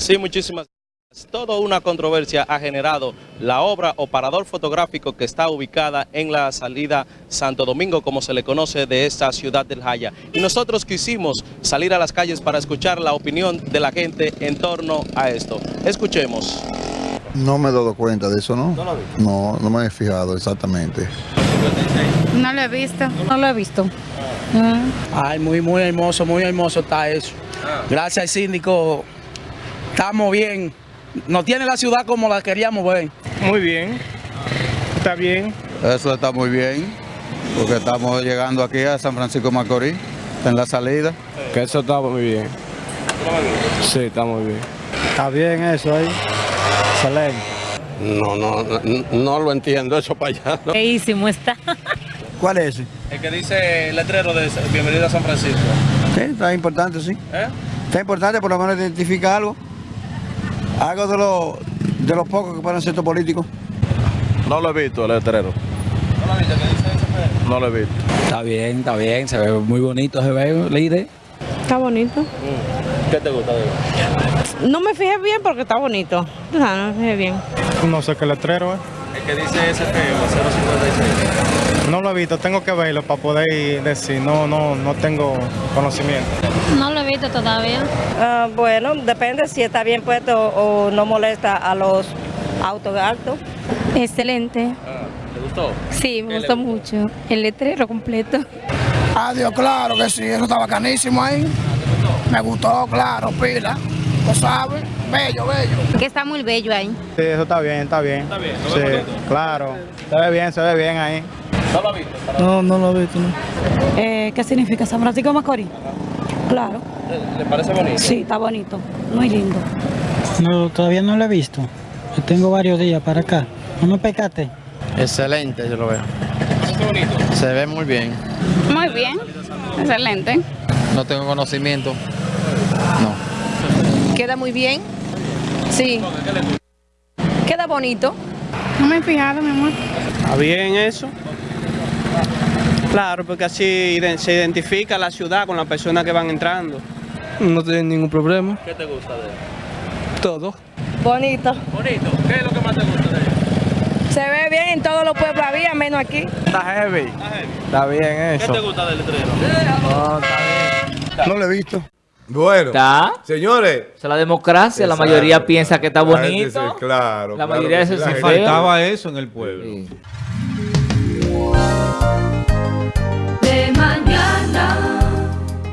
Sí, muchísimas gracias. Toda una controversia ha generado la obra o parador fotográfico que está ubicada en la salida Santo Domingo, como se le conoce, de esta ciudad del Jaya. Y nosotros quisimos salir a las calles para escuchar la opinión de la gente en torno a esto. Escuchemos. No me he dado cuenta de eso, ¿no? ¿No lo has visto? No, no me he fijado exactamente. No lo he visto. No lo he visto. Ay, muy, muy hermoso, muy hermoso está eso. Gracias al síndico, estamos bien. Nos tiene la ciudad como la queríamos ver. Muy bien, está bien. Eso está muy bien, porque estamos llegando aquí a San Francisco de Macorís, en la salida. Que eso está muy bien. Sí, está muy bien. Está bien eso ahí. Excelente. No, no, no, no lo entiendo eso para allá. ¿no? Feísimo está. ¿Cuál es ese? El que dice el letrero de Bienvenido a San Francisco. Sí, está importante, sí. ¿Eh? Está importante por lo menos identificar algo. Algo de los de los pocos que pueden ser estos políticos. No lo he visto, el letrero. ¿No lo viste? ¿Qué dice ese No lo he visto. Está bien, está bien, se ve muy bonito, se ve, líder. Está bonito. ¿Qué te gusta de él? No me fijé bien porque está bonito. No, no me fijé bien. No sé qué letrero es. El que dice ese feo, 056. No lo he visto, tengo que verlo para poder decir. No, no, no tengo conocimiento. No lo he visto todavía. Ah, bueno, depende si está bien puesto o no molesta a los autos altos. Excelente. Ah, ¿Te gustó? Sí, me ¿Qué le gustó gustó? mucho. El letrero completo. Adiós, claro que sí, eso está bacanísimo ahí. Me gustó, claro, pila. Lo sabes, bello, bello. Que está muy bello ahí. Sí, eso está bien, está bien. Está bien, ¿lo Sí, ves claro. Se ve bien, se ve bien ahí. ¿No lo viste? Para- No, no lo he visto, no. Eh, ¿Qué significa San Francisco Macorís? Claro, ¿Le parece bonito? sí, está bonito, muy lindo. No, todavía no lo he visto. Yo tengo varios días para acá. No me pecate. Excelente, yo lo veo. ¿Parece bonito? Se ve muy bien. Muy bien. Excelente. No tengo conocimiento. No. Queda muy bien. Sí. Queda bonito. No me he fijado, mi amor. ¿Está bien eso? Claro, porque así se identifica la ciudad con las personas que van entrando. No tiene ningún problema. ¿Qué te gusta de él? Todo. Bonito. Bonito. ¿Qué es lo que más te gusta de él? Se ve bien en todos los pueblos, había menos aquí. Está heavy. Está bien ¿Qué eso. te gusta del letrero? No lo he visto. Bueno, Está. señores. O sea, la democracia, la Exacto. mayoría piensa que está La bonito. claro. La claro mayoría la gente- feo. Faltaba eso en el pueblo. Sí.